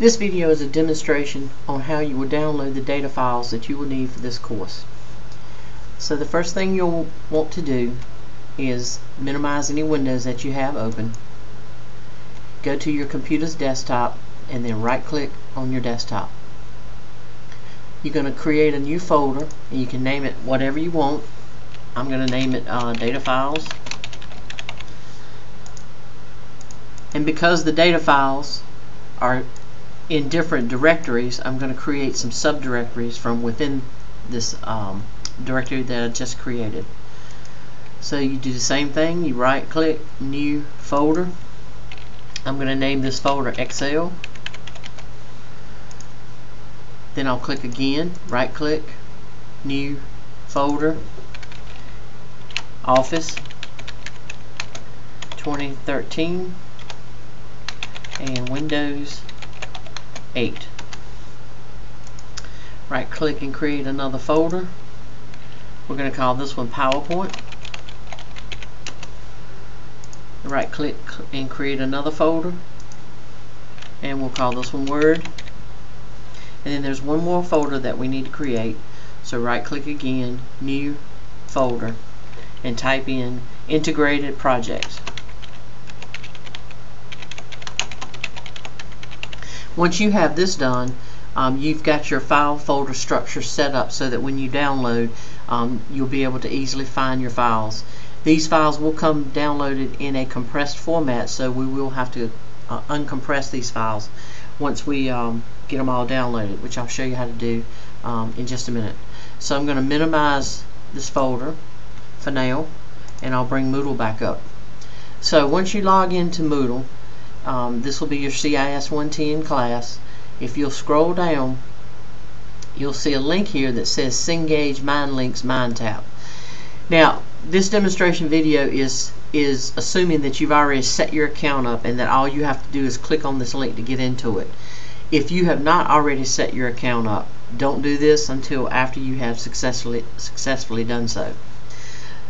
This video is a demonstration on how you will download the data files that you will need for this course. So the first thing you'll want to do is minimize any windows that you have open. Go to your computer's desktop and then right click on your desktop. You're going to create a new folder and you can name it whatever you want. I'm going to name it uh, data files. And because the data files are in different directories, I'm going to create some subdirectories from within this um, directory that I just created. So you do the same thing, you right click, new folder. I'm going to name this folder Excel. Then I'll click again, right click, new folder, Office 2013 and Windows 8. Right click and create another folder. We're going to call this one PowerPoint. Right click and create another folder. And we'll call this one Word. And then there's one more folder that we need to create. So right click again, new folder, and type in integrated projects. Once you have this done, um, you've got your file folder structure set up so that when you download, um, you'll be able to easily find your files. These files will come downloaded in a compressed format, so we will have to uh, uncompress these files once we um, get them all downloaded, which I'll show you how to do um, in just a minute. So I'm going to minimize this folder for now, and I'll bring Moodle back up. So once you log into Moodle, um, this will be your CIS 110 class. If you'll scroll down, you'll see a link here that says Cengage MindLinks MindTap. Now, this demonstration video is is assuming that you've already set your account up and that all you have to do is click on this link to get into it. If you have not already set your account up, don't do this until after you have successfully successfully done so.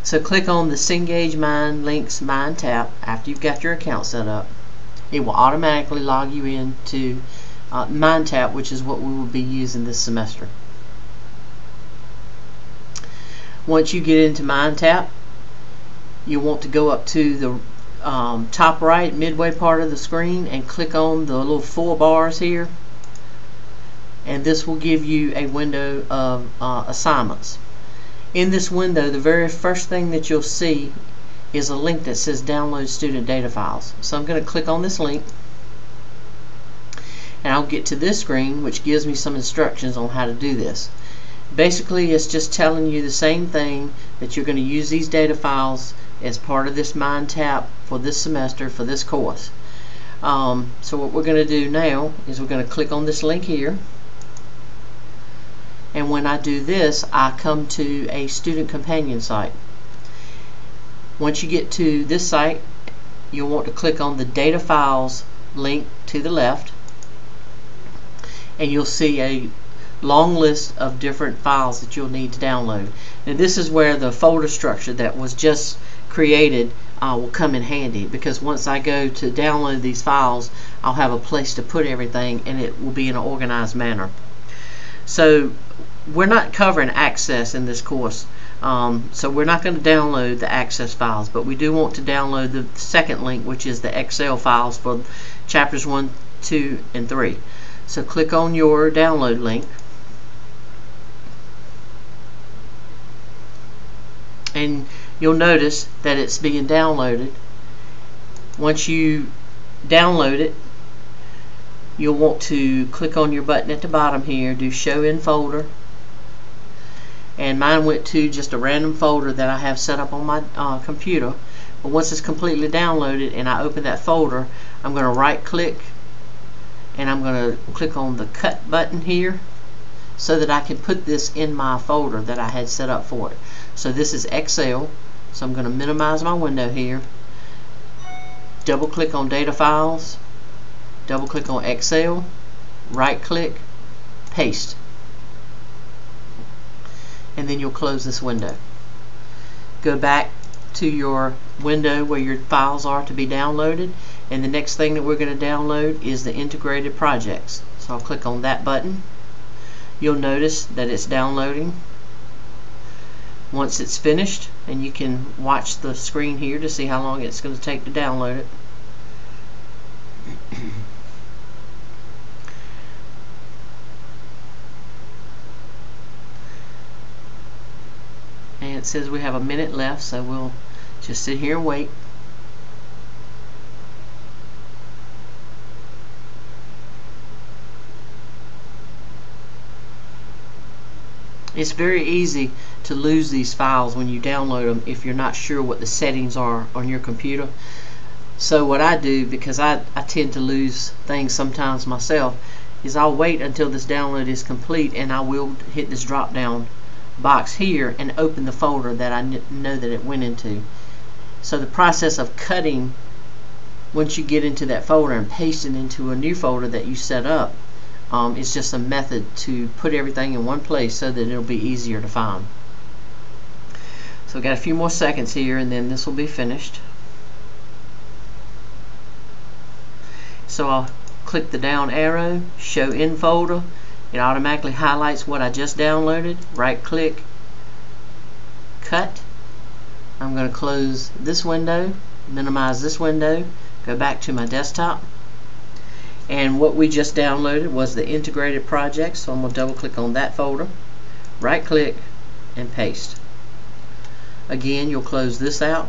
So click on the Cengage MindLinks MindTap after you've got your account set up it will automatically log you in to uh, MindTap, which is what we will be using this semester. Once you get into MindTap, you want to go up to the um, top right midway part of the screen and click on the little four bars here and this will give you a window of uh, assignments. In this window, the very first thing that you'll see is a link that says download student data files. So I'm going to click on this link and I'll get to this screen which gives me some instructions on how to do this. Basically it's just telling you the same thing that you're going to use these data files as part of this MindTap for this semester for this course. Um, so what we're going to do now is we're going to click on this link here and when I do this I come to a student companion site. Once you get to this site, you'll want to click on the data files link to the left and you'll see a long list of different files that you'll need to download. And this is where the folder structure that was just created uh, will come in handy because once I go to download these files, I'll have a place to put everything and it will be in an organized manner. So we're not covering access in this course. Um, so we're not going to download the access files, but we do want to download the second link, which is the Excel files for chapters 1, 2, and 3. So click on your download link. And you'll notice that it's being downloaded. Once you download it, you'll want to click on your button at the bottom here, do show in folder, and mine went to just a random folder that I have set up on my uh, computer. But once it's completely downloaded and I open that folder I'm going to right click and I'm going to click on the cut button here so that I can put this in my folder that I had set up for it. So this is Excel. So I'm going to minimize my window here. Double click on data files. Double click on Excel. Right click paste and then you'll close this window. Go back to your window where your files are to be downloaded And the next thing that we're going to download is the integrated projects. So I'll click on that button. You'll notice that it's downloading. Once it's finished, and you can watch the screen here to see how long it's going to take to download it. It says we have a minute left so we'll just sit here and wait It's very easy to lose these files when you download them if you're not sure what the settings are on your computer. So what I do, because I, I tend to lose things sometimes myself, is I'll wait until this download is complete and I will hit this drop down box here and open the folder that I know that it went into. So the process of cutting once you get into that folder and paste it into a new folder that you set up um, just a method to put everything in one place so that it'll be easier to find. So we've got a few more seconds here and then this will be finished. So I'll click the down arrow, show in folder. It automatically highlights what I just downloaded. Right click, cut. I'm going to close this window, minimize this window, go back to my desktop and what we just downloaded was the integrated project so I'm going to double click on that folder right click and paste again you'll close this out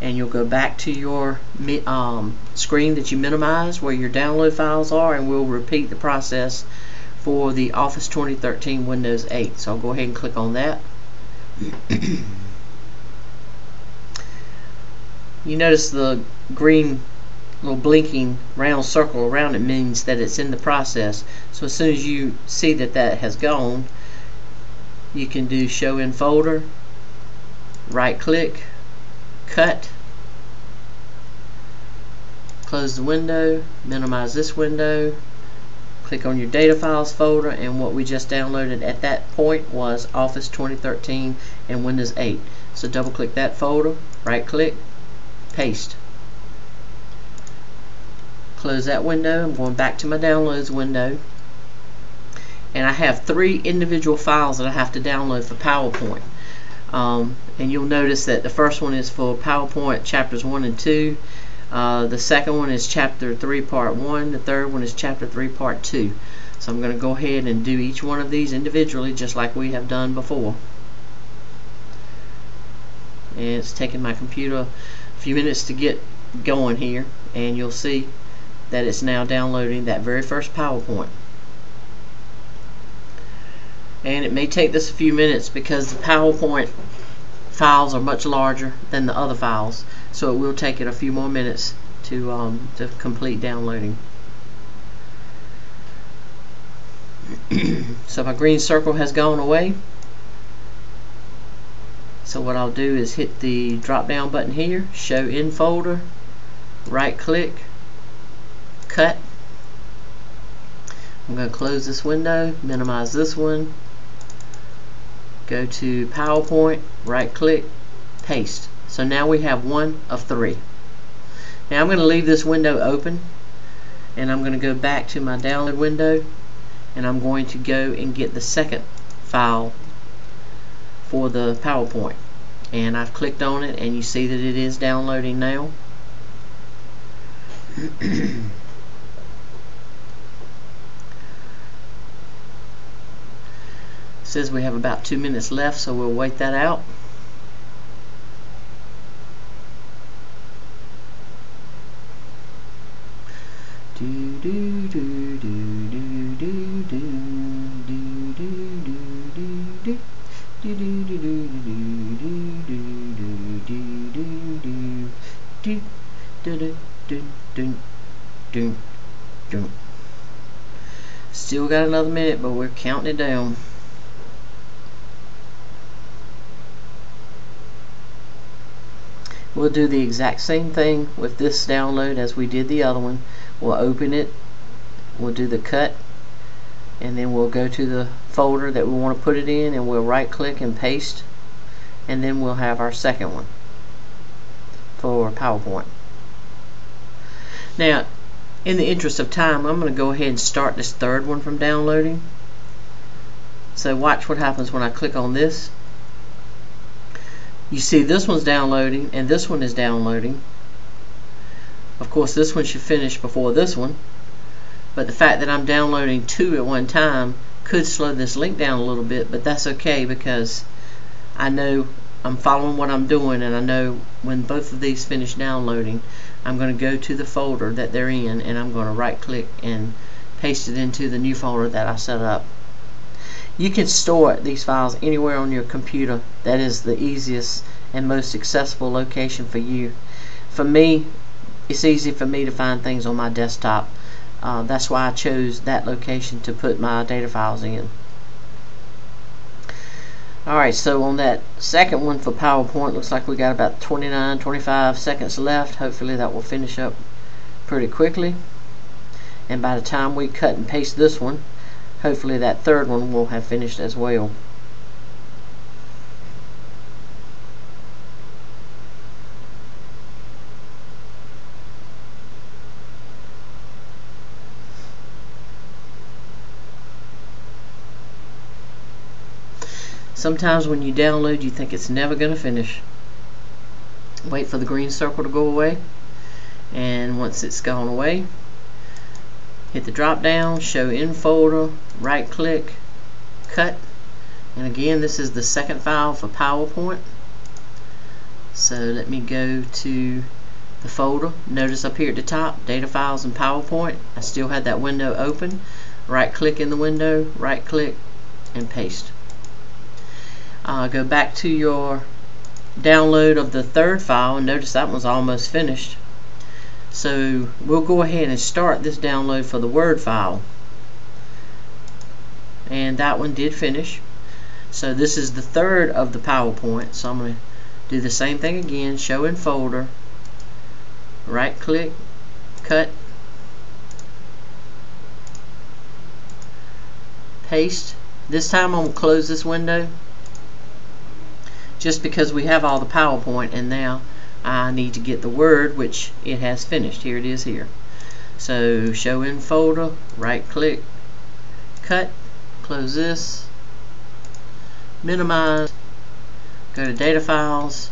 and you'll go back to your um, screen that you minimized where your download files are and we'll repeat the process for the Office 2013 Windows 8 so I'll go ahead and click on that you notice the green little blinking round circle around it means that it's in the process. So as soon as you see that that has gone, you can do show in folder, right click, cut, close the window, minimize this window, click on your data files folder and what we just downloaded at that point was Office 2013 and Windows 8. So double click that folder, right click, paste. Close that window. I'm going back to my downloads window. And I have three individual files that I have to download for PowerPoint. Um, and you'll notice that the first one is for PowerPoint chapters 1 and 2 uh, the second one is chapter 3 part 1 the third one is chapter 3 part 2 so I'm going to go ahead and do each one of these individually just like we have done before. And it's taking my computer a few minutes to get going here and you'll see that it's now downloading that very first PowerPoint. And it may take this a few minutes because the PowerPoint files are much larger than the other files. So it will take it a few more minutes to, um, to complete downloading. so my green circle has gone away. So what I'll do is hit the drop down button here, show in folder, right click, cut. I'm going to close this window, minimize this one, go to PowerPoint, right click, paste. So now we have one of three. Now I'm going to leave this window open and I'm going to go back to my download window and I'm going to go and get the second file for the PowerPoint and I've clicked on it and you see that it is downloading now says we have about two minutes left so we'll wait that out Still got another minute, but we're counting it down. We'll do the exact same thing with this download as we did the other one. We'll open it, we'll do the cut, and then we'll go to the folder that we want to put it in and we'll right click and paste and then we'll have our second one for PowerPoint. Now, in the interest of time, I'm going to go ahead and start this third one from downloading. So watch what happens when I click on this. You see this one's downloading and this one is downloading. Of course this one should finish before this one. But the fact that I'm downloading two at one time could slow this link down a little bit, but that's okay because I know I'm following what I'm doing and I know when both of these finish downloading I'm going to go to the folder that they're in and I'm going to right click and paste it into the new folder that I set up. You can store these files anywhere on your computer. That is the easiest and most accessible location for you. For me, it's easy for me to find things on my desktop. Uh, that's why I chose that location to put my data files in. Alright, so on that second one for PowerPoint, looks like we got about 29, 25 seconds left. Hopefully that will finish up pretty quickly. And by the time we cut and paste this one, hopefully that third one will have finished as well. Sometimes when you download you think it's never going to finish. Wait for the green circle to go away and once it's gone away hit the drop down, show in folder, right click, cut, and again this is the second file for PowerPoint. So let me go to the folder. Notice up here at the top, data files and PowerPoint. I still had that window open. Right click in the window, right click, and paste. Uh, go back to your download of the third file and notice that one's almost finished. So we'll go ahead and start this download for the Word file. And that one did finish. So this is the third of the PowerPoint. So I'm going to do the same thing again, show in folder, right click, cut, paste. This time I'm going to close this window just because we have all the PowerPoint and now I need to get the word which it has finished. Here it is here. So show in folder right click cut close this minimize go to data files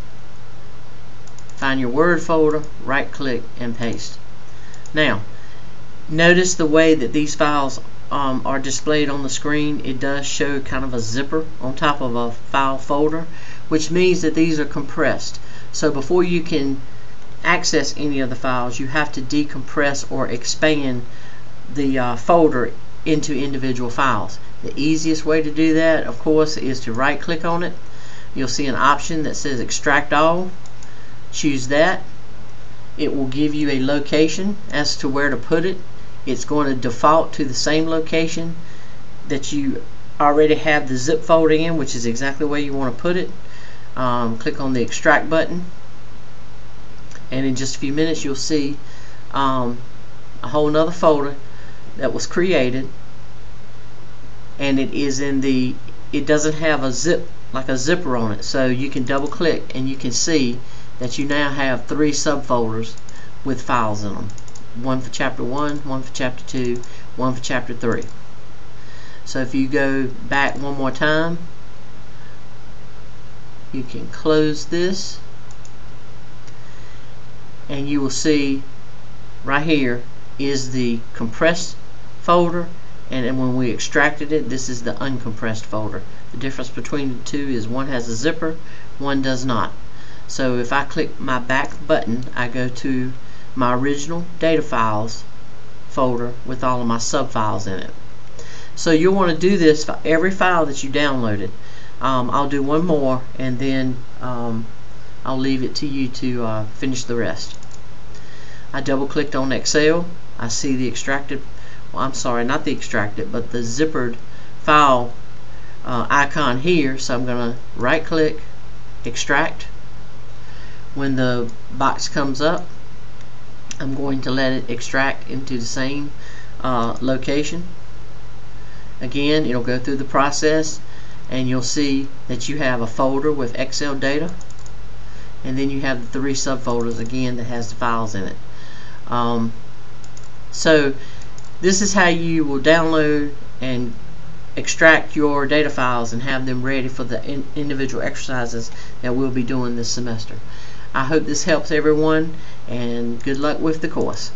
find your word folder right click and paste. Now notice the way that these files um, are displayed on the screen. It does show kind of a zipper on top of a file folder which means that these are compressed so before you can access any of the files, you have to decompress or expand the uh, folder into individual files. The easiest way to do that, of course, is to right click on it. You'll see an option that says extract all. Choose that. It will give you a location as to where to put it. It's going to default to the same location that you already have the zip folder in, which is exactly where you want to put it um, click on the extract button. And in just a few minutes you'll see um, a whole nother folder that was created. And it is in the it doesn't have a zip like a zipper on it. So you can double click and you can see that you now have three subfolders with files in them. One for chapter 1 one for chapter 2 one for chapter 3 so if you go back one more time you can close this. And you will see right here is the compressed folder. And then when we extracted it this is the uncompressed folder. The difference between the two is one has a zipper one does not. So if I click my back button I go to my original data files folder with all of my subfiles in it. So you'll want to do this for every file that you downloaded um, I'll do one more and then um, I'll leave it to you to uh, finish the rest. I double clicked on Excel. I see the extracted, well, I'm sorry, not the extracted, but the zippered file uh, icon here. So I'm going to right click, extract. When the box comes up, I'm going to let it extract into the same uh, location. Again, it'll go through the process and you'll see that you have a folder with Excel data and then you have the three subfolders again that has the files in it. Um, So this is how you will download and extract your data files and have them ready for the in individual exercises that we'll be doing this semester. I hope this helps everyone and good luck with the course.